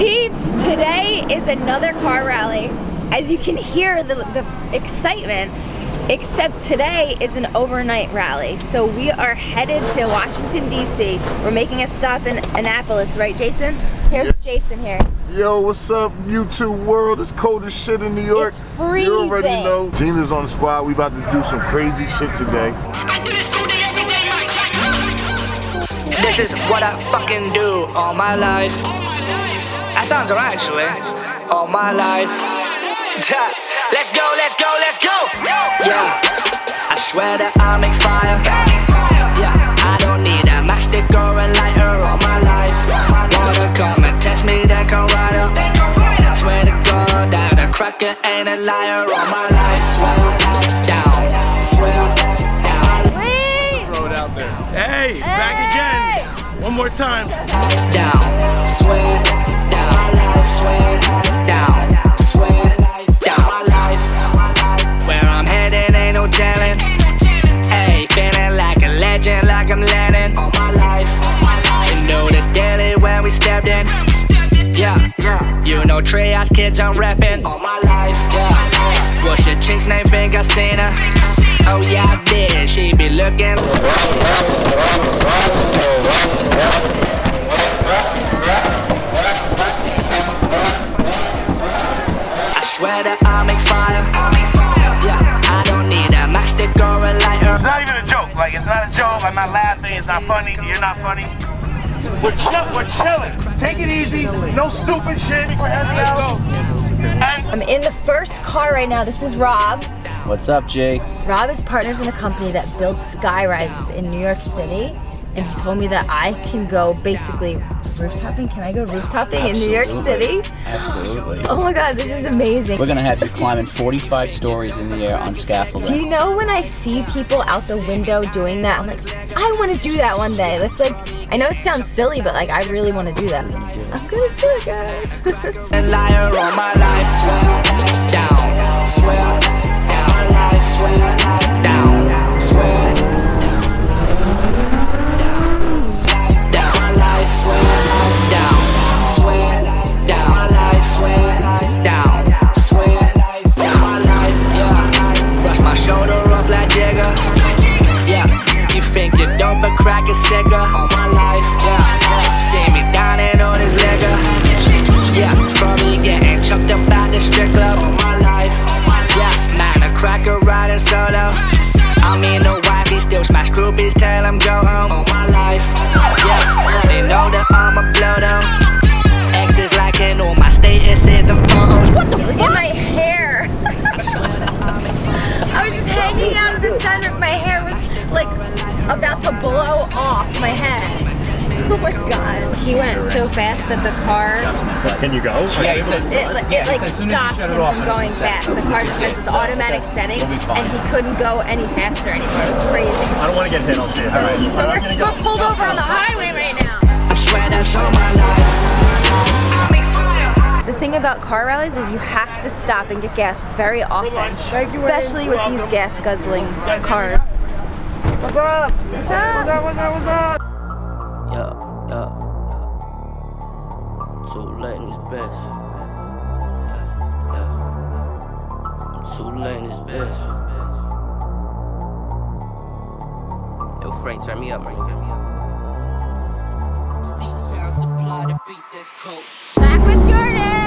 Peeps, today is another car rally. As you can hear the, the excitement, except today is an overnight rally. So we are headed to Washington, D.C. We're making a stop in Annapolis, right, Jason? Here's Jason here. Yo, what's up, YouTube world? It's cold as shit in New York. It's freezing. You already know. Gina's on the squad. We about to do some crazy shit today. This is what I fucking do all my life. That sounds alright, actually. All my life. let's go, let's go, let's go. Yeah, I swear that I make fire. Yeah, I don't need a matchstick or a lighter all my life. Wanna come and test me, then come right up. I Swear to God that a cracker ain't a liar all my life. Swear down, swear down. Wait! Throw it out there. Hey, back again. One more time. Down, swear down, swear down, down my life. Where I'm headed ain't no telling. Hey, feeling like a legend, like I'm Lennon. All my life. You know the daily when we stepped in. Yeah, you know kids I'm reppin' all my life. Yeah, what's your chick's name? Think I seen her. Oh yeah, I did. She be looking. Funny. You're not funny. We're chill. We're chilling. Take it easy. No stupid shit. We're heading out. I'm in the first car right now. This is Rob. What's up, Jay? Rob is partners in a company that builds sky rises in New York City. And he told me that I can go basically rooftoping. Can I go rooftoping in New York City? Absolutely. Oh my god, this is amazing. We're gonna have you climbing 45 stories in the air on scaffolding. Do you know when I see people out the window doing that, I'm like, I want to do that one day. That's like, I know it sounds silly, but like, I really want to do that. I'm gonna do it, guys. My god. He went so fast that the car, can you go? Yeah, he said, it, it yeah, he like said as soon as you stopped him from going set. fast. The car just has this automatic setting and he couldn't go any faster anymore. It was crazy. I don't want to get hit. I'll see you. All right. So we're still pulled over on the highway right now. I swear that's all my life. The thing about car rallies is you have to stop and get gas very often, especially with these gas guzzling cars. What's up? What's up? What's up? What's up? Yeah, yeah. Too late in this bitch. Yeah. I'm too late in this bitch. Yo, Frank, turn me up, Frank. Turn me up. C-Town supply the beats that's cold. Back with Jordan!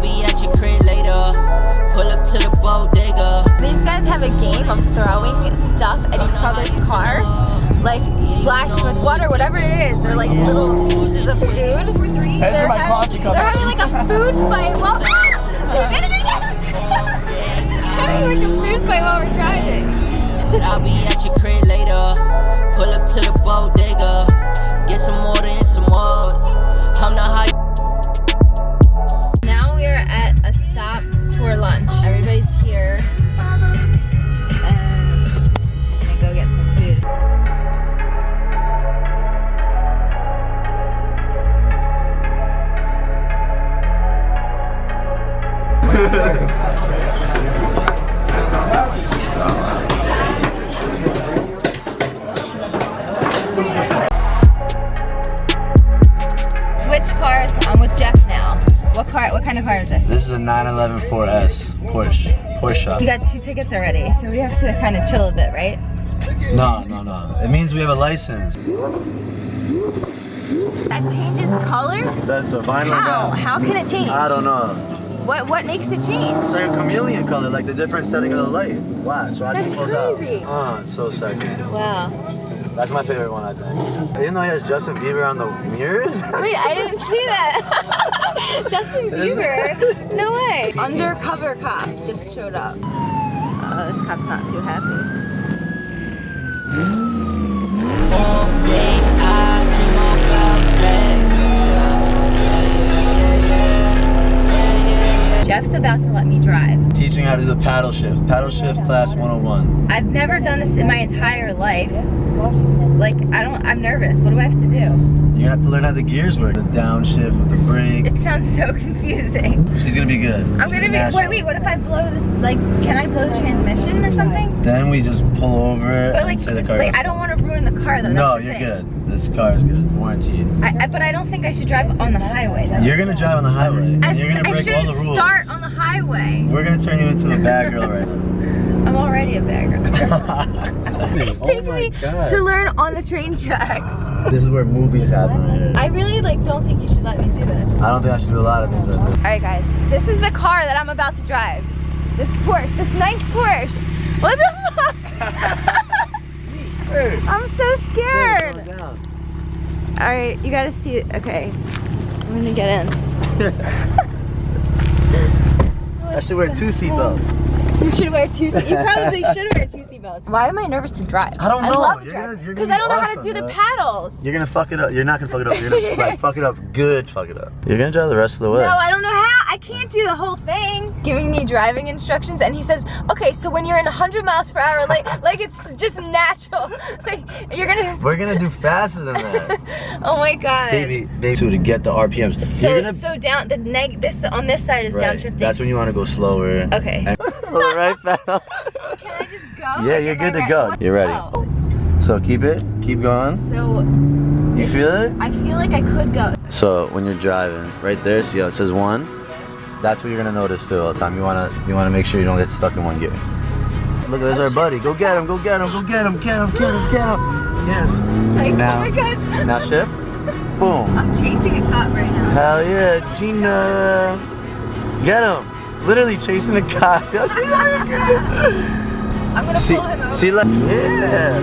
Be at your crib later. Pull up to the bodega. These guys have a game of throwing stuff at each other's cars, like splashing with water, whatever it is. They're like little pieces of food. They're, my having, they're having like a food fight while they did it again. having like a food fight while we're driving. I'll be at your Switch cars. I'm with Jeff now. What car? What kind of car is this? This is a 911 4S Porsche. Porsche. You got two tickets already, so we have to kind of chill a bit, right? No, no, no. It means we have a license. That changes colors? That's a vinyl How? How can it change? I don't know. What What makes it change? It's like a chameleon color, like the different setting of the light. Watch, watch That's it close out. crazy. Oh, it's so sexy. Wow. That's my favorite one, I think. I didn't know he has Justin Bieber on the mirrors. Wait, I didn't see that. Justin Bieber? No way. Undercover cops just showed up. Oh, this cop's not too happy. Jeff's about to let me drive. Teaching how to do the paddle shift. Paddle shift class 101. I've never done this in my entire life. Like, I don't, I'm nervous. What do I have to do? You're gonna have to learn how the gears work. The downshift with the brake. It sounds so confusing. She's gonna be good. I'm She's gonna be, wait, wait, what if I blow this, like, can I blow the transmission or something? Then we just pull over But like, and say the car like I don't ruin the car though. No, you're thing. good. This car is good. Warranted. I, I, but I don't think I should drive on the highway though. You're gonna drive on the highway. I, And you're gonna break all the shouldn't rules. start on the highway. We're gonna turn you into a bad girl right now. I'm already a bad girl. it's oh my me God. to learn on the train tracks. This is where movies happen right here. I really like don't think you should let me do this. I don't think I should do a lot of things like this. All right, guys. This is the car that I'm about to drive. This Porsche. This nice Porsche. What the fuck? I'm so scared. Slow. All right, you gotta see it. Okay, I'm gonna get in. I should wear two seatbelts. You should wear two. Se- you probably should wear two seatbelts. Why am I nervous to drive? I don't know. love You're driving because gonna I don't be know how to awesome, do the paddles. You're gonna fuck it up. You're not gonna fuck it up. You're gonna like fuck it up good. Fuck it up. You're gonna drive the rest of the way. No, I don't know how. I can't do the whole thing. Giving me driving instructions, and he says, "Okay, so when you're in 100 miles per hour, like like it's just natural. Like you're gonna." We're gonna do faster than that, Oh my god. baby. Baby, to get the RPMs. So you're gonna so down the neg this on this side is right. downshifting. That's when you want to go slower. Okay. And- right back. Can I just go? Yeah, you're good to go. re- You're ready. Oh. So keep it. Keep going. So You feel it? I feel like I could go. So when you're driving, right there, see how it says one? That's what you're gonna notice too all the time. You wanna you wanna make sure you don't get stuck in one gear. Look, there's our oh, buddy. Go get him, go get him, go get him, get him, get him, get him. Yes. Like, oh Now- oh my god. Now shift. Boom. I'm chasing a cop right now. Hell yeah, Gina. Get him. Literally chasing a cop. Yo, she's like, I'm gonna see, pull him over. see, like, yeah,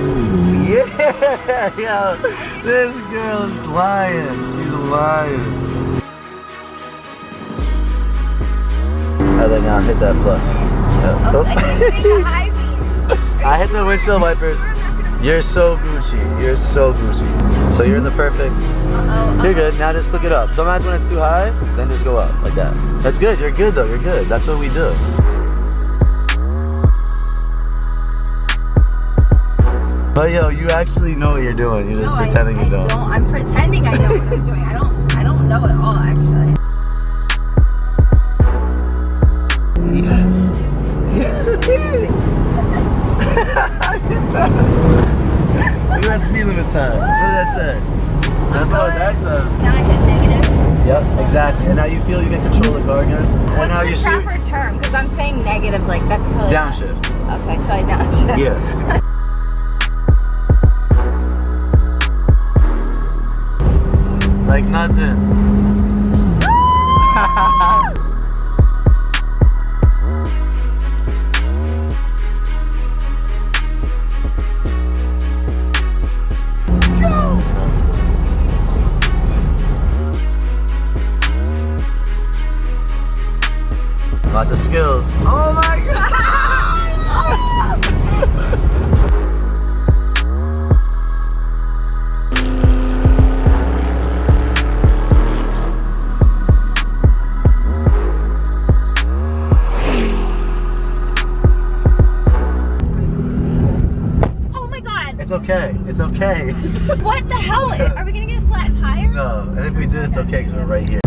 yeah, yo, this girl is lying. She's lying. I then now hit that plus. Yeah. Oh, I can't the high beam. I hit the windshield wipers. You're so Gucci. You're so Gucci. So you're in the perfect. You're good. Now just click it up. Sometimes when it's too high, then just go up like that. That's good. You're good though. You're good. That's what we do. But yo, you actually know what you're doing. You're just No, pretending I you don't. don't. I'm pretending I know what I'm doing. I don't. I don't know at all, actually. Yes. Yes. Look at that speed limit sign. What did that say? That's not what that says. Now I hit negative. Yep, exactly. And now you feel you can control the car again. And What's now the you see proper term? Because I'm saying negative, like that's totally downshift. Okay, so I downshift. Yeah. like nothing. Oh my god! Oh my god. It's okay. It's okay. What the hell? Are we gonna get a flat tire? no, and if we did, it's okay because we're right here.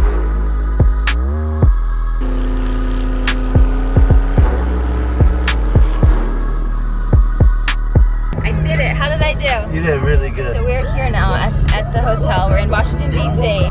I do? You did really good. So we're here now at, at the hotel. We're in Washington, D.C.